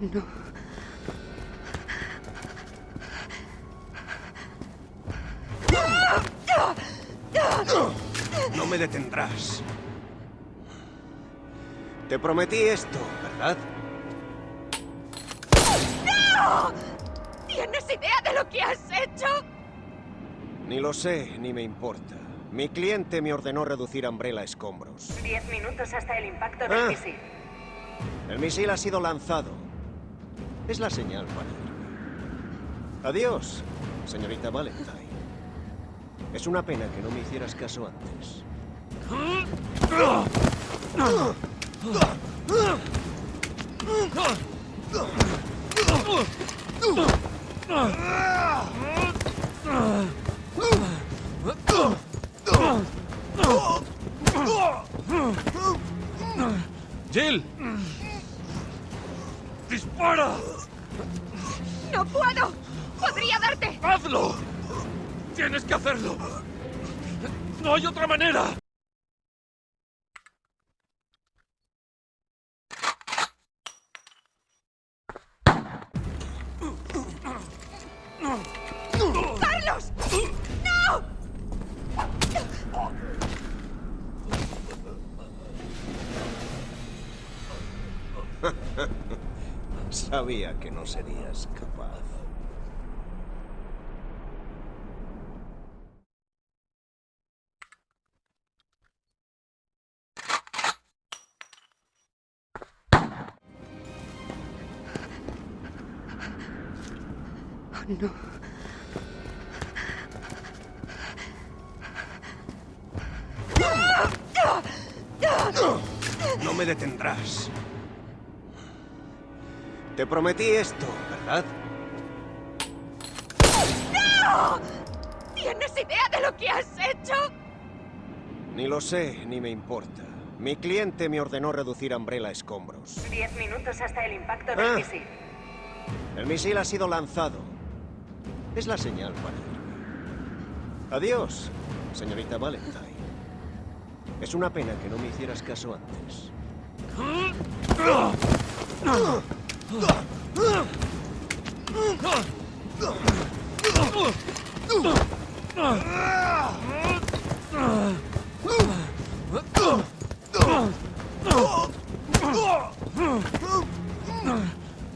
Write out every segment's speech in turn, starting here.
No. No me detendrás. Te prometí esto, ¿verdad? ¿Tienes idea de lo que has hecho? Ni lo sé, ni me importa. Mi cliente me ordenó reducir Umbrella a escombros. Diez minutos hasta el impacto del Ah. misil. El misil ha sido lanzado. Es la señal para irme. Adiós, señorita Valentine. Es una pena que no me hicieras caso antes. ¡Jill! ¡Dispara! ¡No puedo! ¡Podría darte! ¡Hazlo! ¡Tienes que hacerlo! ¡No hay otra manera! Sabía que no serías capaz. No. No me detendrás. Te prometí esto, ¿verdad? ¿Tienes idea de lo que has hecho? Ni lo sé, ni me importa. Mi cliente me ordenó reducir Umbrella a escombros. Diez minutos hasta el impacto del Ah. misil. El misil ha sido lanzado. Es la señal para irme. Adiós, señorita Valentine. Es una pena que no me hicieras caso antes.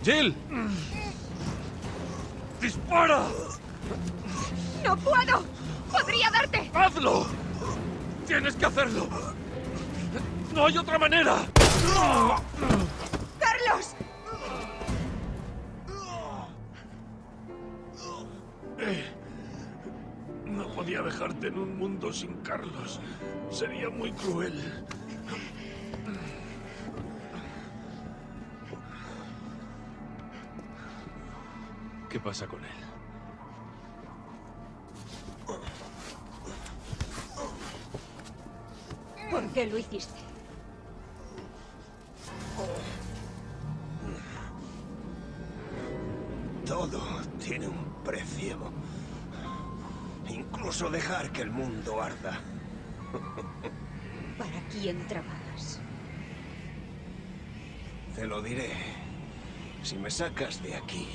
¡Jill! ¡Dispara! ¡No puedo! ¡Podría darte! ¡Hazlo! ¡Tienes que hacerlo! ¡No hay otra manera! ¡Carlos! No podía dejarte en un mundo sin Carlos. Sería muy cruel. ¿Qué pasa con él? ¿Por qué lo hiciste? Dejar que el mundo arda. ¿Para quién trabajas? Te lo diré. Si me sacas de aquí,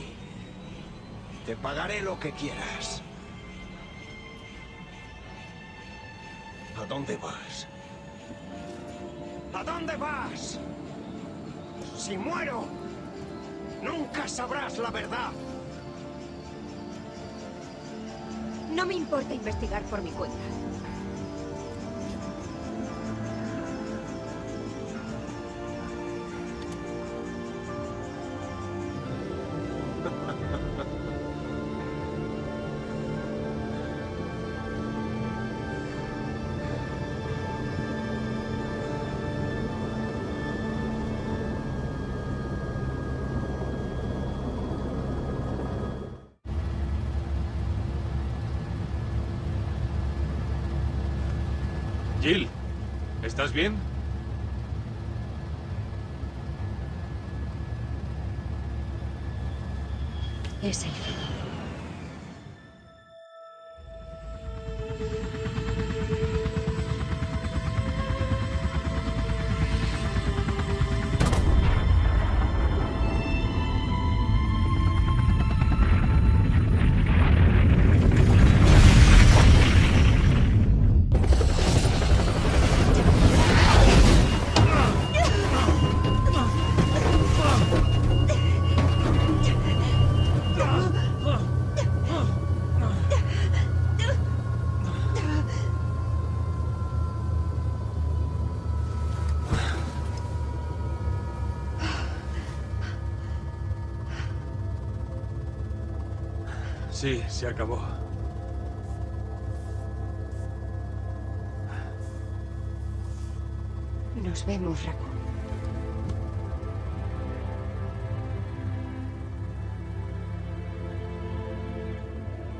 te pagaré lo que quieras. ¿A dónde vas? ¿A dónde vas? Si muero, nunca sabrás la verdad. No me importa investigar por mi cuenta. Jill, ¿estás bien? Es él. Sí, se acabó. Nos vemos, Raccoon.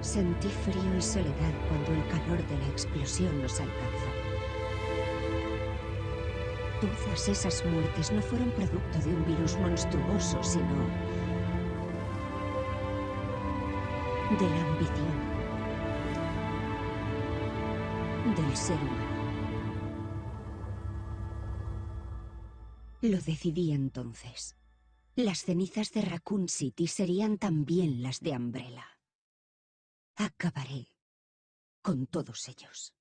Sentí frío y soledad cuando el calor de la explosión nos alcanzó. Todas esas muertes no fueron producto de un virus monstruoso, sino de la ambición del ser humano. Lo decidí entonces. Las cenizas de Raccoon City serían también las de Umbrella. Acabaré con todos ellos.